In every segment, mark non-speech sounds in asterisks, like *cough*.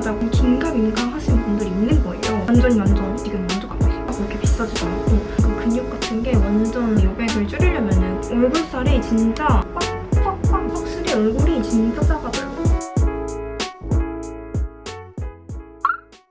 유명하다고 긴가민가 하시는 분들이 있는 거예요. 완전히 완전 지금 만족하고 있어요. 그렇게 비싸지도 않고 그 근육 같은 게 완전 여백을 줄이려면 얼굴살이 진짜 빡빡빡 확실히 얼굴이 진짜 작아져요.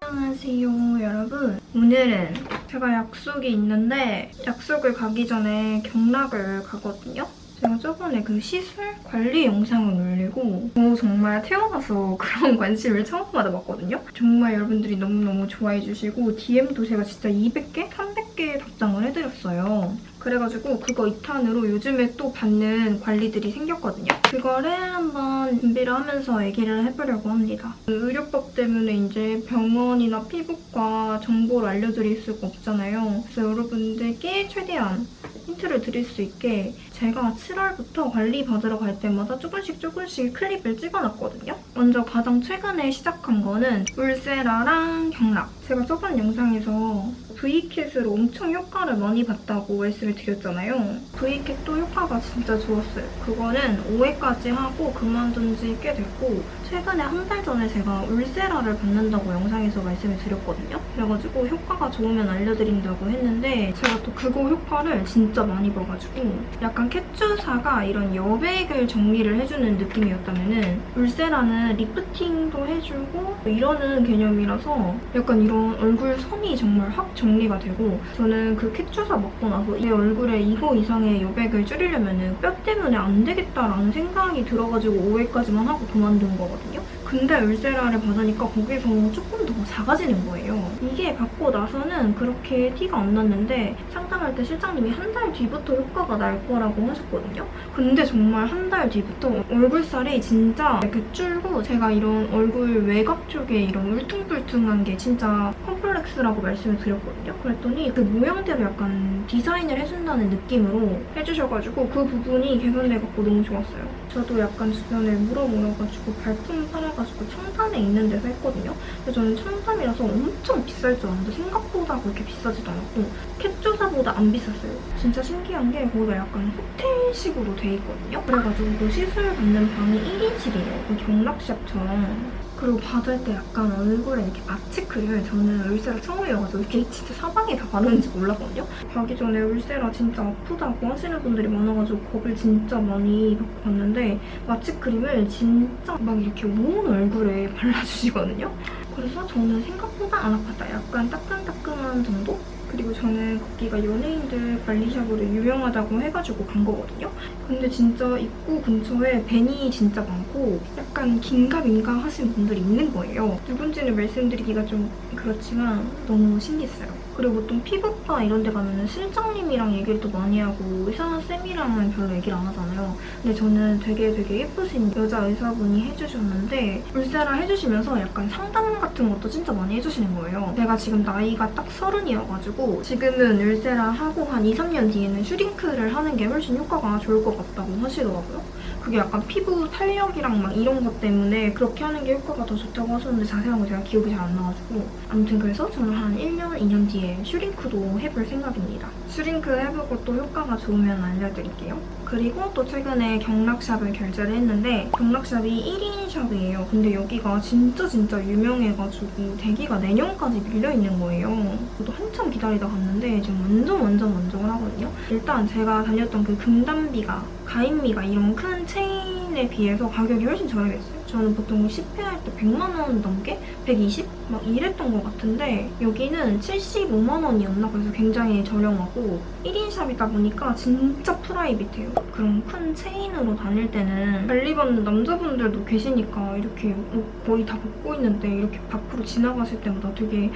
안녕하세요 여러분 오늘은 제가 약속이 있는데 약속을 가기 전에 경락을 가거든요 제가 저번에 그 시술 관리 영상을 올리고 저 정말 태어나서 *laughs* 그런 관심을 처음 받아봤거든요 정말 여러분들이 너무너무 좋아해주시고 DM도 제가 진짜 200개? 300개 답장을 해드렸어요 그래가지고 그거 2탄으로 요즘에 또 받는 관리들이 생겼거든요. 그거를 한번 준비를 하면서 얘기를 해보려고 합니다. 그 의료법 때문에 이제 병원이나 피부과 정보를 알려드릴 수가 없잖아요. 그래서 여러분들께 최대한 힌트를 드릴 수 있게 제가 7월부터 관리 받으러 갈 때마다 조금씩 조금씩 클립을 찍어놨거든요. 먼저 가장 최근에 시작한 거는 울세라랑 경락. 제가 저번 영상에서 V캣으로 엄청 효과를 많이 봤다고 말씀을 드렸잖아요. V캣도 효과가 진짜 좋았어요. 그거는 5회까지 하고 그만둔 지 꽤 됐고 최근에 한 달 전에 제가 울세라를 받는다고 영상에서 말씀을 드렸거든요. 그래가지고 효과가 좋으면 알려드린다고 했는데 제가 또 그거 효과를 진짜 많이 봐가지고 약간 캣주사가 이런 여백을 정리를 해주는 느낌이었다면 울세라는 리프팅도 해주고 이러는 개념이라서 약간 이런 얼굴 선이 정말 확정 리가 되고 저는 그 캣주사 먹고 나서 내 얼굴에 2호 이상의 여백을 줄이려면 뼈 때문에 안 되겠다라는 생각이 들어가지고 5회까지만 하고 그만둔 거거든요. 근데 울세라를 받으니까 거기서 조금 더 작아지는 거예요. 이게 받고 나서는 그렇게 티가 안 났는데 상 담할 때 실장님이 한 달 뒤부터 효과가 날 거라고 하셨거든요. 근데 정말 한 달 뒤부터 얼굴살이 진짜 이렇게 줄고 제가 이런 얼굴 외곽 쪽에 이런 울퉁불퉁한 게 진짜 컴플렉스라고 말씀을 드렸거든요. 그랬더니 그 모양대로 약간 디자인을 해준다는 느낌으로 해주셔가지고 그 부분이 개선돼갖고 너무 좋았어요. 저도 약간 주변에 물어물어가지고 발품 팔아가지고 청담에 있는 데서 했거든요. 근데 저는 청담이라서 엄청 비쌀 줄 알았는데 생각보다 그렇게 비싸지도 않았고 캡조사보다 안 비쌌어요. 진짜 신기한 게 거기가 약간 호텔식으로 돼 있거든요. 그래가지고 그 시술 받는 방이 1인실이에요. 그 경락샵처럼. 그리고 받을 때 약간 얼굴에 이렇게 마취크림을 저는 울세라 처음이어가지고 이렇게 진짜 사방에 다 바르는지 몰랐거든요. 가기 전에 울세라 진짜 아프다고 하시는 분들이 많아가지고 겁을 진짜 많이 받고 갔는데 마취 크림을 진짜 막 이렇게 온 얼굴에 *laughs* 발라주시거든요. 그래서 저는 생각보다 안 아팠다. 약간 따끈따끈한 정도? 그리고 저는 거기가 연예인들 관리샵으로 유명하다고 해가지고 간 거거든요. 근데 진짜 입구 근처에 벤이 진짜 많고 약간 긴가민가 하시는 분들이 있는 거예요. 누군지는 말씀드리기가 좀 그렇지만 너무 신기했어요. 그리고 보통 피부과 이런 데 가면 실장님이랑 얘기를 또 많이 하고 의사 쌤이랑은 별로 얘기를 안 하잖아요. 근데 저는 되게 되게 예쁘신 여자 의사분이 해주셨는데 울세라 해주시면서 약간 상담 같은 것도 진짜 많이 해주시는 거예요. 제가 지금 나이가 딱 서른이어가지고 지금은 울세라 하고 한 2, 3년 뒤에는 슈링크를 하는 게 훨씬 효과가 좋을 것 같다고 하시더라고요. 그게 약간 피부 탄력이랑 막 이런 것 때문에 그렇게 하는 게 효과가 더 좋다고 하셨는데 자세한 거 제가 기억이 잘 안 나가지고 아무튼 그래서 저는 한 1년, 2년 뒤에 슈링크도 해볼 생각입니다. 슈링크 해보고 또 효과가 좋으면 알려드릴게요. 그리고 또 최근에 경락샵을 결제를 했는데 경락샵이 1인 샵이에요. 근데 여기가 진짜 진짜 유명해가지고 대기가 내년까지 밀려있는 거예요. 저도 한참 기다리다 갔는데 지금 완전 완전 만족을 하거든요. 일단 제가 다녔던 그 금단비가 가인미가 이런 큰 체인에 비해서 가격이 훨씬 저렴했어요. 저는 보통 10회 할 때 100만 원 넘게? 120? 막 이랬던 것 같은데 여기는 75만 원이었나? 그래서 굉장히 저렴하고 1인 샵이다 보니까 진짜 프라이빗해요. 그런 큰 체인으로 다닐 때는 관리받는 남자분들도 계시니까 이렇게 옷 거의 다 벗고 있는데 이렇게 밖으로 지나가실 때마다 되게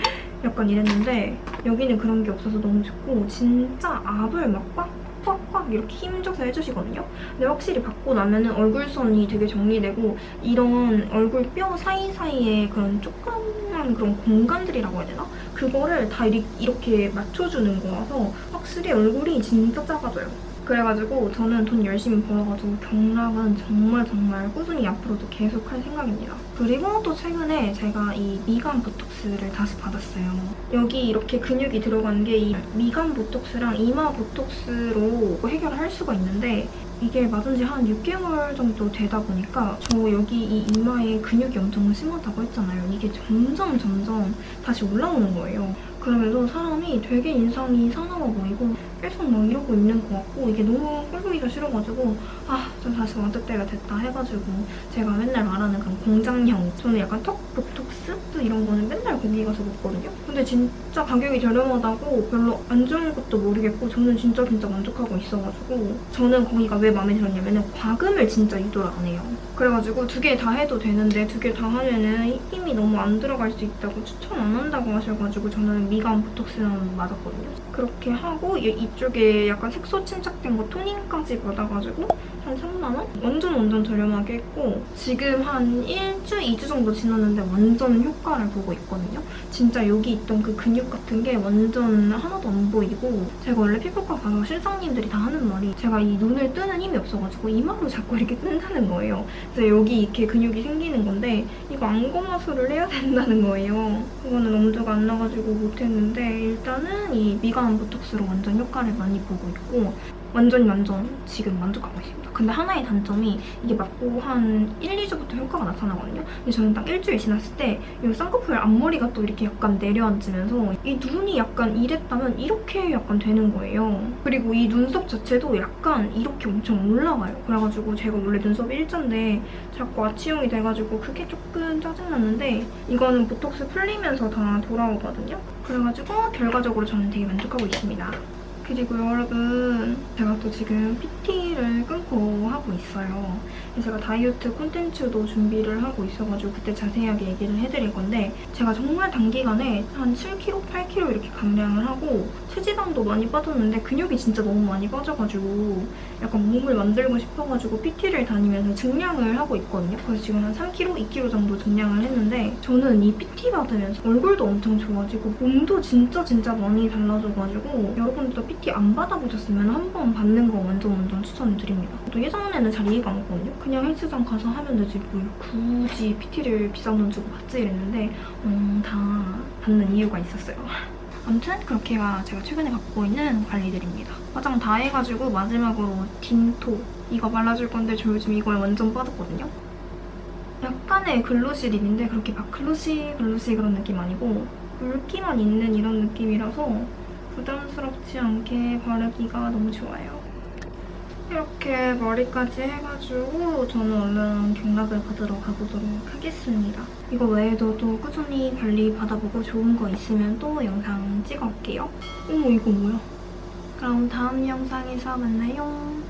약간 이랬는데 여기는 그런 게 없어서 너무 좋고 진짜 압을 막꽉 꽉꽉 이렇게 힘줘서 해주시거든요. 근데 확실히 받고 나면 은 얼굴선이 되게 정리되고 이런 얼굴 뼈 사이사이에 그런 조그만 그런 공간들이라고 해야 되나? 그거를 다 이렇게 맞춰주는 거라서 확실히 얼굴이 진짜 작아져요. 그래가지고 저는 돈 열심히 벌어가지고 경락은 정말 정말 꾸준히 앞으로도 계속 할 생각입니다. 그리고 또 최근에 제가 이 미간 보톡스를 다시 받았어요. 여기 이렇게 근육이 들어간 게 이 미간 보톡스랑 이마 보톡스로 해결할 수가 있는데 이게 맞은 지 한 6개월 정도 되다 보니까 저 여기 이 이마에 근육이 엄청 심하다고 했잖아요. 이게 점점 점점 다시 올라오는 거예요. 그러면서 사람이 되게 인상이 사나워 보이고 계속 막 이러고 있는 것 같고 이게 너무 꼴보기가 싫어가지고 아, 좀 다시 맞을 때가 됐다 해가지고 제가 맨날 말하는 그런 공장형 저는 약간 턱 보톡스 이런 거는 맨날 거기 가서 먹거든요. 근데 진짜 가격이 저렴하다고 별로 안 좋은 것도 모르겠고 저는 진짜 진짜 만족하고 있어가지고 저는 거기가 왜 마음에 들었냐면 과금을 진짜 유도를 안 해요. 그래가지고 두 개 다 해도 되는데 두 개 다 하면은 힘이 너무 안 들어갈 수 있다고 추천 안 한다고 하셔가지고 저는 미간 보톡스는 맞았거든요. 그렇게 하고 이- 이쪽에 약간 색소 침착된 거 토닝까지 받아가지고 한 3만원? 완전 완전 저렴하게 했고 지금 한 1주, 2주 정도 지났는데 완전 효과를 보고 있거든요. 진짜 여기 있던 그 근육 같은 게 완전 하나도 안 보이고 제가 원래 피부과 가서 실장님들이 다 하는 말이 제가 이 눈을 뜨는 힘이 없어가지고 이마로 자꾸 이렇게 뜬다는 거예요. 그래서 여기 이렇게 근육이 생기는 건데 이거 안검하수를 해야 된다는 거예요. 그거는 엄두가 안 나가지고 못했는데 일단은 이 미간 보톡스로 완전 효과를 많이 보고 있고 완전 완전 지금 만족하고 있습니다. 근데 하나의 단점이 이게 맞고 한 1, 2주부터 효과가 나타나거든요. 근데 저는 딱 일주일 지났을 때 이 쌍꺼풀 앞머리가 또 이렇게 약간 내려앉으면서 이 눈이 약간 이랬다면 이렇게 약간 되는 거예요. 그리고 이 눈썹 자체도 약간 이렇게 엄청 올라가요. 그래가지고 제가 원래 눈썹이 일자인데 자꾸 아치형이 돼가지고 그게 조금 짜증났는데 이거는 보톡스 풀리면서 다 돌아오거든요. 그래가지고 결과적으로 저는 되게 만족하고 있습니다. 그리고 여러분 제가 또 지금 PT를 끊고 하고 있어요. 제가 다이어트 콘텐츠도 준비를 하고 있어가지고 그때 자세하게 얘기를 해드릴 건데 제가 정말 단기간에 한 7kg, 8kg 이렇게 감량을 하고 체지방도 많이 빠졌는데 근육이 진짜 너무 많이 빠져가지고 약간 몸을 만들고 싶어가지고 PT를 다니면서 증량을 하고 있거든요. 그래서 지금 한 3kg, 2kg 정도 증량을 했는데 저는 이 PT 받으면서 얼굴도 엄청 좋아지고 몸도 진짜 진짜 많이 달라져가지고 여러분들도 PT 안 받아보셨으면 한 번 받는 거 완전 완전 추천드립니다. 또 예전에는 잘 이해가 안 갔거든요. 그냥 헬스장 가서 하면 되지 뭘 굳이 PT를 비싼 돈 주고 받지 이랬는데 음, 다 받는 이유가 있었어요. *laughs* 아무튼 그렇게가 제가 최근에 갖고 있는 관리들입니다. 화장 다 해가지고 마지막으로 딘토 이거 발라줄 건데 저 요즘 이걸 완전 빠졌거든요. 약간의 글로시 립인데 그렇게 막 글로시 글로시 그런 느낌 아니고 굵기만 있는 이런 느낌이라서 부담스럽지 않게 바르기가 너무 좋아요. 이렇게 머리까지 해가지고 저는 얼른 경락을 받으러 가보도록 하겠습니다. 이거 외에도 또 꾸준히 관리 받아보고 좋은 거 있으면 또 영상 찍어올게요. 어머 이거 뭐야? 그럼 다음 영상에서 만나요.